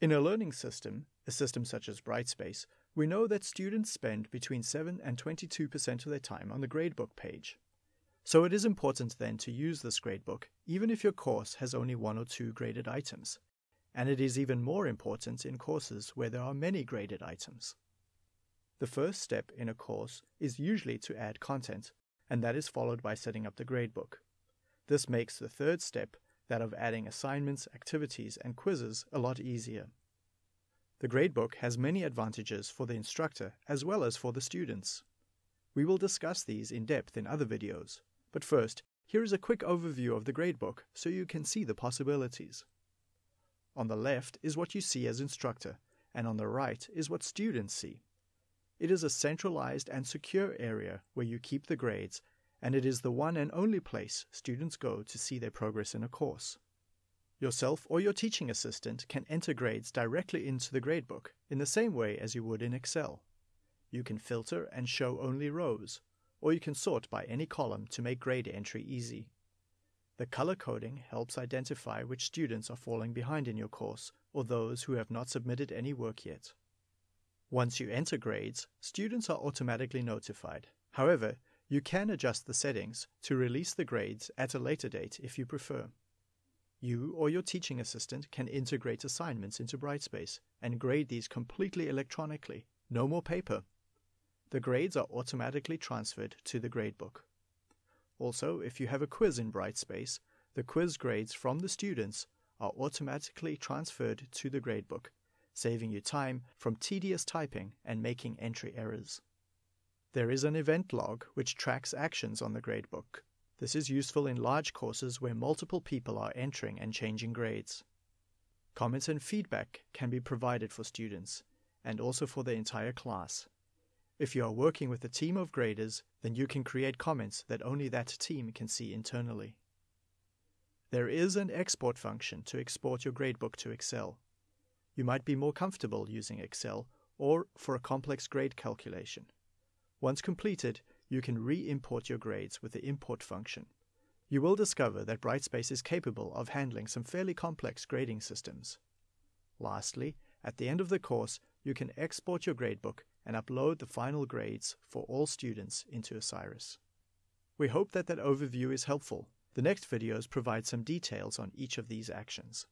In a learning system, a system such as Brightspace, we know that students spend between 7 and 22% of their time on the gradebook page. So it is important then to use this gradebook, even if your course has only one or two graded items. And it is even more important in courses where there are many graded items. The first step in a course is usually to add content, and that is followed by setting up the gradebook. This makes the third step, that of adding assignments, activities, and quizzes, a lot easier. The gradebook has many advantages for the instructor as well as for the students. We will discuss these in depth in other videos, but first, here is a quick overview of the gradebook so you can see the possibilities. On the left is what you see as instructor, and on the right is what students see. It is a centralized and secure area where you keep the grades, and it is the one and only place students go to see their progress in a course. Yourself or your teaching assistant can enter grades directly into the gradebook in the same way as you would in Excel. You can filter and show only rows, or you can sort by any column to make grade entry easy. The color coding helps identify which students are falling behind in your course or those who have not submitted any work yet. Once you enter grades, students are automatically notified. However, you can adjust the settings to release the grades at a later date if you prefer. You or your teaching assistant can integrate assignments into Brightspace and grade these completely electronically. No more paper. The grades are automatically transferred to the gradebook. Also, if you have a quiz in Brightspace, the quiz grades from the students are automatically transferred to the gradebook, saving you time from tedious typing and making entry errors. There is an event log which tracks actions on the gradebook this is useful in large courses where multiple people are entering and changing grades. Comments and feedback can be provided for students and also for the entire class. If you are working with a team of graders, then you can create comments that only that team can see internally. There is an export function to export your gradebook to Excel. You might be more comfortable using Excel or for a complex grade calculation. Once completed, you can re-import your grades with the import function. You will discover that Brightspace is capable of handling some fairly complex grading systems. Lastly, at the end of the course, you can export your gradebook and upload the final grades for all students into Osiris. We hope that that overview is helpful. The next videos provide some details on each of these actions.